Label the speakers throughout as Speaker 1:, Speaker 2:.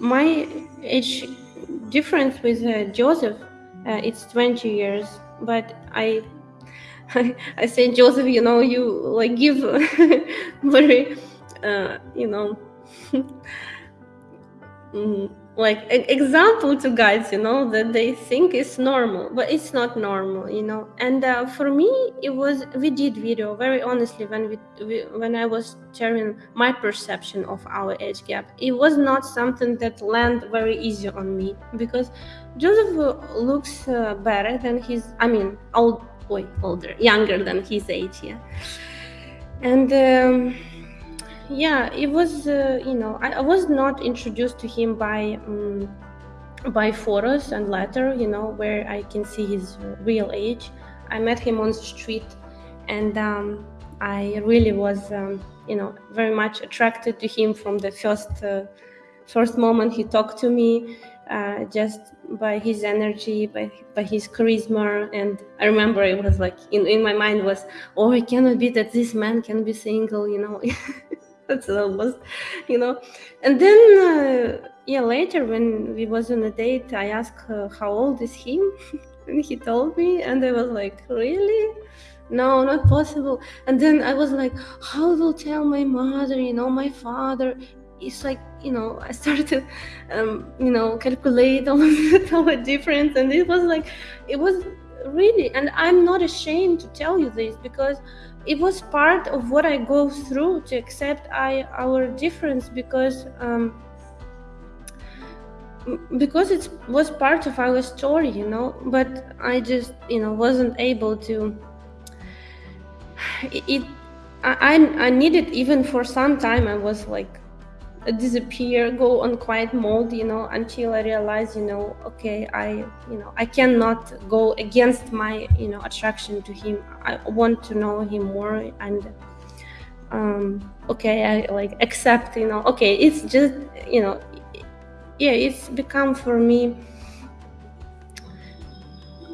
Speaker 1: my age difference with uh, Joseph, uh, it's 20 years, but I, I, I say Joseph, you know, you like give very, uh, you know, mm, like an example to guys you know that they think is normal but it's not normal you know? And uh, for me it was we did video very honestly when we, we, when i was sharing my perception of our age gap it was not something that landed very easy on me because joseph looks uh, better than his i mean old boy older younger than his age yeah? And um, yeah it was uh, you know I, I, was not introduced to him by um, by photos and letter you know where i can see his real age. I met him on the street and um, i really was um, you know very much attracted to him from the first uh, first moment he talked to me uh, just by his energy by by his charisma. And i remember it was like in, in my mind was oh it cannot be that this man can be single you know that's almost you know. And then uh, yeah later when we was on a date i asked her how old is he? And he told me and i was like really? No not possible. And then i was like how will tell my mother you know my father? It's like you know i started um, you know calculate all the difference and it was like it was really and i'm not ashamed to tell you this because it was part of what I go through to accept I our difference because um, because it was part of our story, you know. But I just you know wasn't able to. It, I I needed even for some time. I was like disappear go on quiet mode you know until i realize you know okay i you know i cannot go against my you know attraction to him. I want to know him more and um okay i like accept you know okay it's just you know yeah it's become for me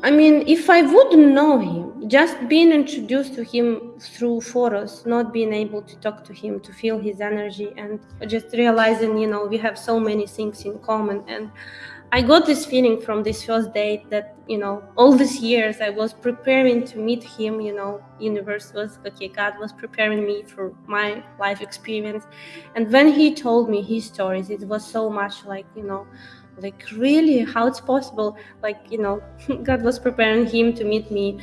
Speaker 1: I mean, if I wouldn't know him, just being introduced to him through photos, not being able to talk to him, to feel his energy, and just realizing, you know, we have so many things in common. And I got this feeling from this first date that, you know, all these years I was preparing to meet him, you know, universe was, okay, God was preparing me for my life experience. And when he told me his stories, it was so much like, you know, like really how it's possible like you know god was preparing him to meet me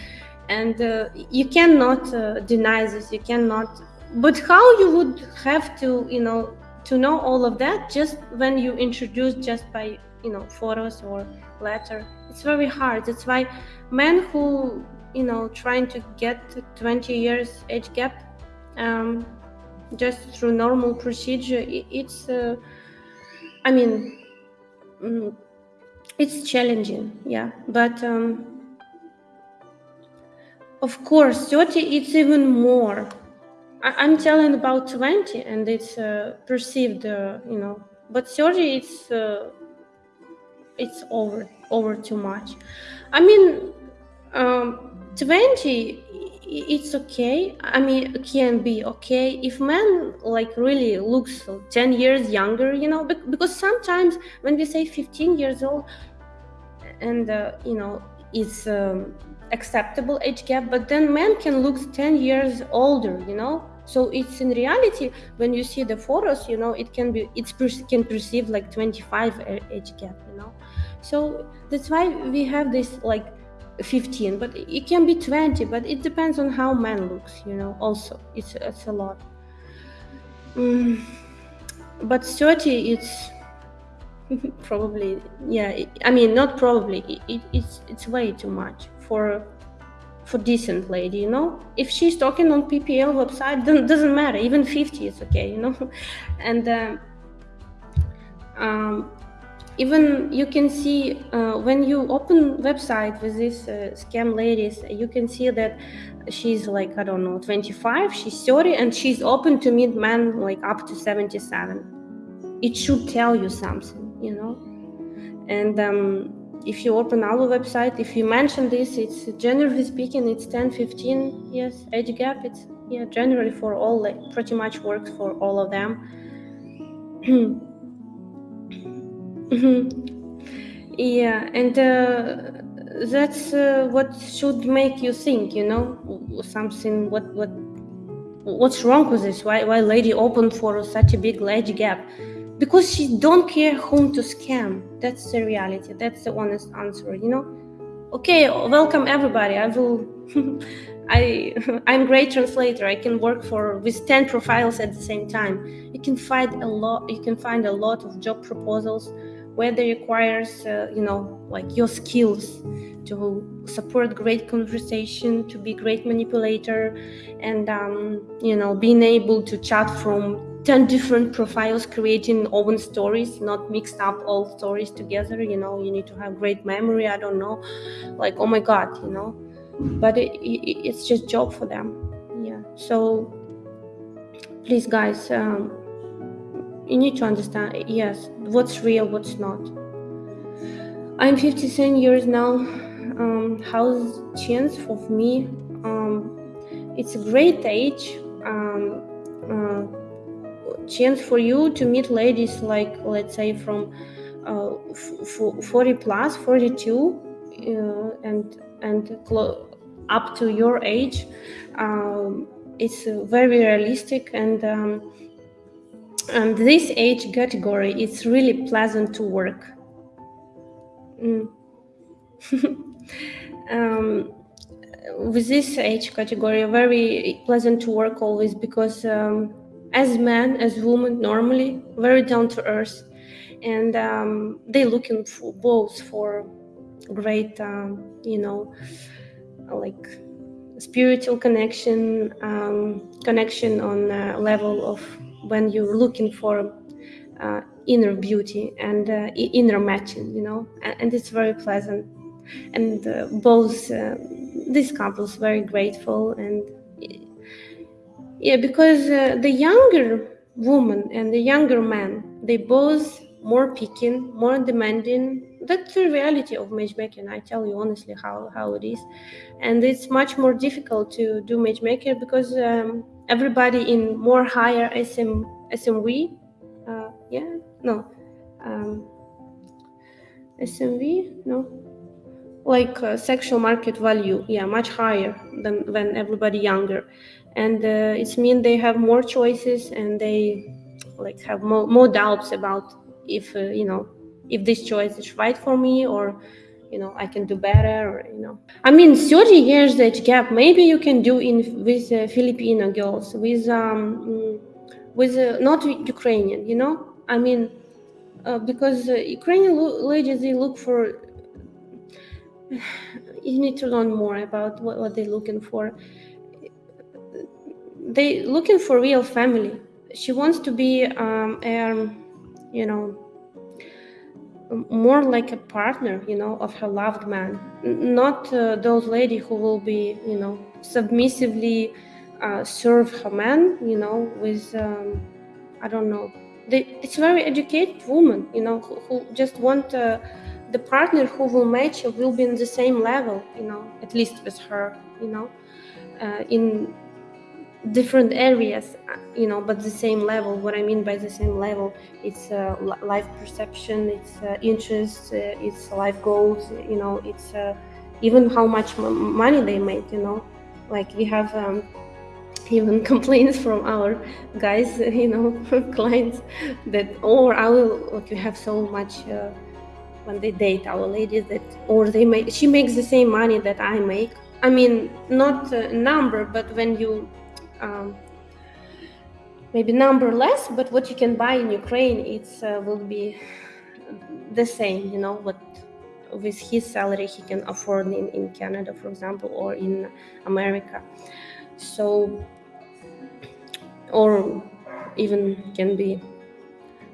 Speaker 1: and uh, you cannot uh, deny this you cannot but how you would have to you know to know all of that just when you introduce just by you know photos or letter? It's very hard. That's why men who you know trying to get 20 years age gap um, just through normal procedure it's uh, i mean mm, it's challenging yeah. But um, of course 30 it's even more. I, am telling about 20 and it's uh, perceived uh, you know but 30 it's uh, it's over over too much. I mean um, 20 it's okay. I mean can be okay. If man like really looks 10 years younger you know because sometimes when we say 15 years old and uh, you know it's um, acceptable age gap but then men can look 10 years older you know? So it's in reality when you see the photos you know it can be it's per can perceive like 25 age gap you know? So that's why we have this like 15 but it can be 20 but it depends on how man looks you know also. It's it's a lot. Mm, but 30 it's probably yeah i mean not probably it, it, it's it's way too much for for decent lady you know? If she's talking on ppl website then doesn't matter. Even 50 is okay you know? And uh, um, even you can see uh, when you open website with these uh, scam ladies you can see that she's like i don't know 25 she's 30 and she's open to meet men like up to 77 it should tell you something you know? And um, if you open our website if you mention this it's generally speaking it's 10 15 yes age gap it's yeah generally for all like pretty much works for all of them Mm-hmm. Yeah, and uh, that's uh, what should make you think. You know, something. What what what's wrong with this? Why why lady opened for such a big age gap? Because she don't care whom to scam. That's the reality. That's the honest answer. You know. Okay, welcome everybody. I will. I I'm great translator. I can work for with 10 profiles at the same time. You can find a lot you can find a lot of job proposals where they requires uh, you know like your skills to support great conversation, to be great manipulator and um, you know being able to chat from 10 different profiles creating own stories not mixed up all stories together you know you need to have great memory i don't know. Like oh my god you know. But it, it, it's just job for them. Yeah. So please guys um, you need to understand yes what's real what's not. I'm 57 years now. Um, how's chance for me. Um, it's a great age. Um, uh, chance for you to meet ladies like let's say from uh, 40 plus 42 uh, and and up to your age um, it's very realistic and um, and this age category it's really pleasant to work mm. um, with this age category very pleasant to work always because um, as men as women normally very down to earth. And um, they looking for both for great um, you know like spiritual connection um, connection on a level of when you're looking for uh, inner beauty and uh, inner matching you know? And, and, it's very pleasant. And uh, both uh, these couples very grateful and yeah because uh, the younger woman and the younger man they both more picking more demanding. That's the reality of matchmaking i tell you honestly how, how it is. And it's much more difficult to do matchmaker because um, everybody in more higher SM, smv uh, yeah no um, smv no like uh, sexual market value yeah much higher than than everybody younger and uh, it's mean they have more choices and they like have more, more doubts about if uh, you know if this choice is right for me or you know i can do better or you know. I mean 30 years age gap. Maybe you can do in with uh, filipino girls with um with uh, not ukrainian you know? I mean uh, because uh, ukrainian ladies they look for you need to learn more about what, what they're looking for they looking for real family. She wants to be um, a, you know more like a partner you know of her loved man. Not uh, those lady who will be you know submissively uh, serve her man you know with um, i don't know. They, it's very educated woman you know who, who just want uh, the partner who will match will be in the same level you know at least with her you know uh, in different areas uh, you know but the same level. What i mean by the same level it's uh, life perception it's uh, interest uh, it's life goals you know it's uh, even how much money they make you know. Like we have um, even complaints from our guys you know clients that or i will like we have so much uh, when they date our ladies that or they make she makes the same money that i make. I mean not number but when you um, maybe number less, but what you can buy in Ukraine, it uh, will be the same. You know what with his salary he can afford in, in Canada, for example, or in America. So, or even can be,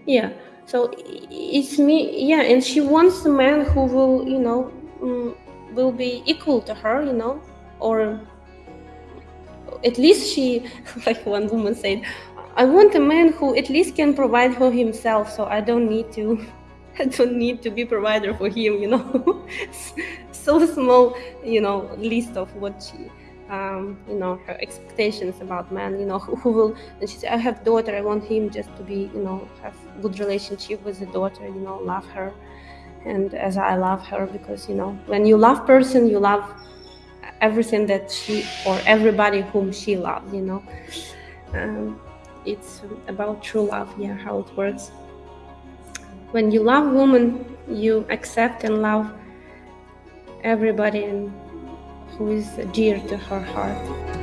Speaker 1: yeah. So it's me, yeah. And she wants a man who will, you know, um, will be equal to her, you know, or at least she, like one woman said, I want a man who at least can provide for himself, so I don't need to. I don't need to be provider for him, you know. so small, you know, list of what she um, you know her expectations about men you know who, who will and she said i have daughter i want him just to be you know have good relationship with the daughter you know love her and as i love her because you know when you love person you love everything that she or everybody whom she loves you know? Um, it's about true love yeah how it works. When you love woman you accept and love everybody who is dear to her heart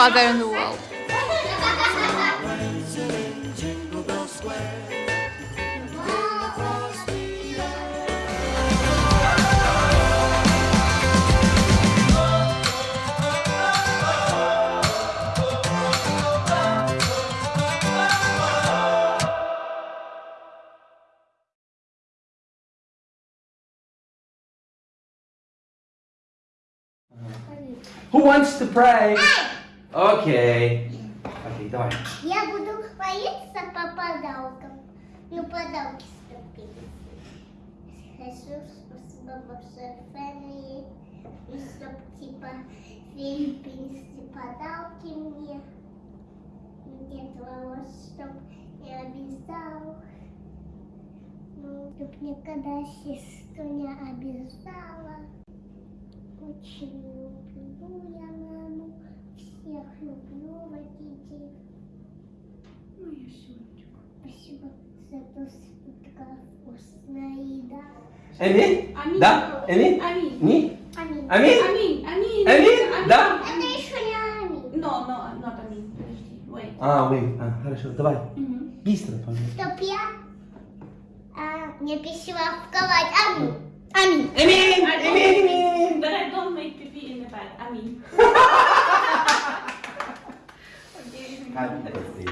Speaker 2: father in the world.
Speaker 3: Who wants to pray? Окей. Окей, давай.
Speaker 4: Я буду молиться по подаркам. Ну, подарки ступили. Иисус, спасибо большое, Фэнни. И чтоб, типа, фильм подарки мне. Дед Мороз, чтоб я обязал. Ну, чтоб никогда сестру не обижала. Очень люблю я. Всех люблю родителей.
Speaker 5: Моя сонечко.
Speaker 4: Спасибо за то, что такая вкусная еда.
Speaker 3: Эми?
Speaker 5: Аминь.
Speaker 3: Да? Эми?
Speaker 5: Аминь.
Speaker 3: Ни?
Speaker 4: Аминь.
Speaker 3: Аминь?
Speaker 5: Аминь. Аминь.
Speaker 3: Аминь? Да?
Speaker 4: Это еще не аминь.
Speaker 5: No, no, no,
Speaker 3: А, мы. А, хорошо, давай. Быстро, пожалуйста.
Speaker 4: Чтоб я а, не пищевковать. Аминь. Аминь.
Speaker 3: Эмин! Эмин! Эмин!
Speaker 5: But I don't make pee in the bed. I
Speaker 3: hai